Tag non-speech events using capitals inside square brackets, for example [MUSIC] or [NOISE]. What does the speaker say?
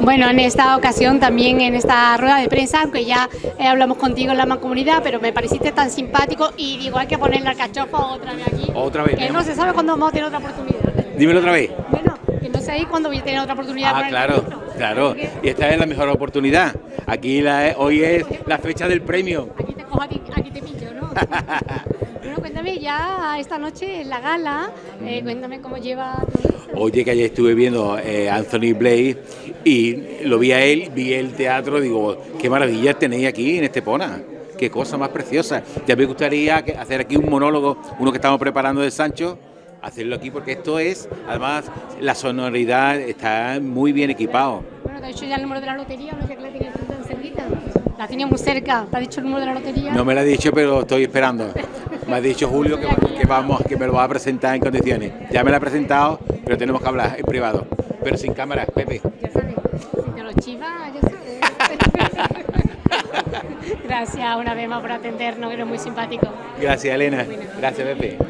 Bueno, en esta ocasión también en esta rueda de prensa, aunque ya eh, hablamos contigo en la mancomunidad, pero me pareciste tan simpático y digo, hay que poner la cachofa otra vez aquí. Otra vez, Que no se sabe cuándo vamos a tener otra oportunidad. Dímelo otra vez. Bueno, que no sé cuándo voy a tener otra oportunidad. Ah, claro, claro. Y esta es la mejor oportunidad. Aquí la- hoy es la fecha del premio. Aquí te cojo, aquí, aquí te pillo, ¿no? [LAUGHS] cuéntame ya esta noche en la gala, eh, cuéntame cómo lleva. Oye, que ayer estuve viendo eh, Anthony Blake y lo vi a él, vi el teatro, digo, qué maravilla tenéis aquí en Estepona. Qué cosa más preciosa. Ya me gustaría hacer aquí un monólogo, uno que estamos preparando de Sancho, hacerlo aquí porque esto es, además, la sonoridad está muy bien equipado. Bueno, te ha dicho ya el número de la lotería, no sé que la tienes tan cerquita. La tenía muy cerca, te ha dicho el número de la lotería. No me lo ha dicho, pero estoy esperando. [LAUGHS] Me ha dicho Julio que, que vamos, que me lo va a presentar en condiciones. Ya me lo ha presentado, pero tenemos que hablar en privado. Pero sin cámara, Pepe. Ya sabes, si te lo chivas, ya sabes. [LAUGHS] Gracias una vez más por atendernos, eres muy simpático. Gracias, Elena. Gracias, Pepe.